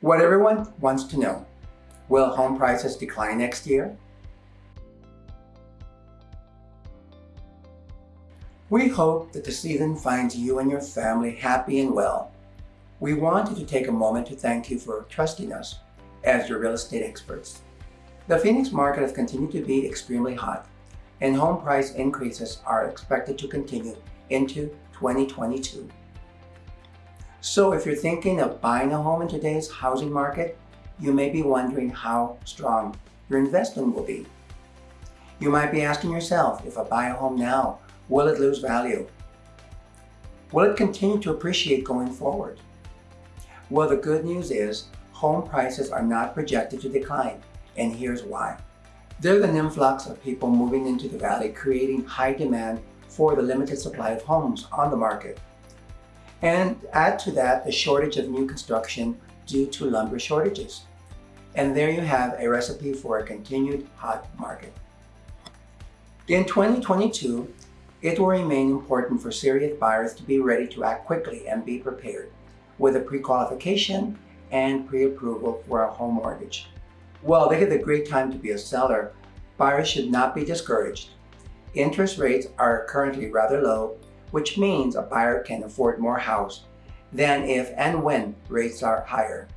What everyone wants to know, will home prices decline next year? We hope that the season finds you and your family happy and well. We wanted to take a moment to thank you for trusting us as your real estate experts. The Phoenix market has continued to be extremely hot, and home price increases are expected to continue into 2022. So if you're thinking of buying a home in today's housing market, you may be wondering how strong your investment will be. You might be asking yourself, if I buy a home now, will it lose value? Will it continue to appreciate going forward? Well, the good news is home prices are not projected to decline, and here's why. There's an influx of people moving into the valley creating high demand for the limited supply of homes on the market. And add to that the shortage of new construction due to lumber shortages. And there you have a recipe for a continued hot market. In 2022, it will remain important for serious buyers to be ready to act quickly and be prepared with a pre-qualification and pre-approval for a home mortgage. While this is a great time to be a seller, buyers should not be discouraged. Interest rates are currently rather low, which means a buyer can afford more house than if and when rates are higher.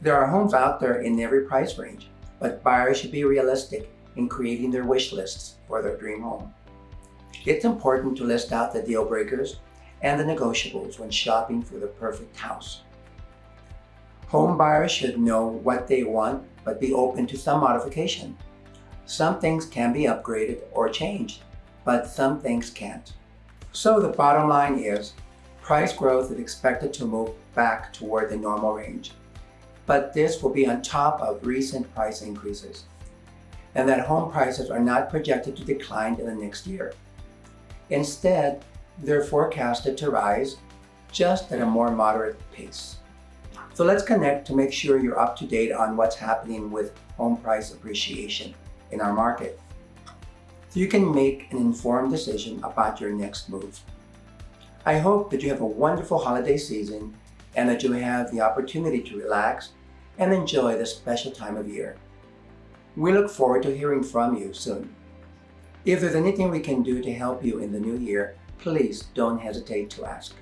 There are homes out there in every price range, but buyers should be realistic in creating their wish lists for their dream home. It's important to list out the deal breakers and the negotiables when shopping for the perfect house. Home buyers should know what they want, but be open to some modification. Some things can be upgraded or changed, but some things can't. So the bottom line is, price growth is expected to move back toward the normal range. But this will be on top of recent price increases, and that home prices are not projected to decline in the next year. Instead, they're forecasted to rise just at a more moderate pace. So let's connect to make sure you're up to date on what's happening with home price appreciation in our market. So you can make an informed decision about your next move. I hope that you have a wonderful holiday season and that you have the opportunity to relax and enjoy this special time of year. We look forward to hearing from you soon. If there's anything we can do to help you in the new year, please don't hesitate to ask.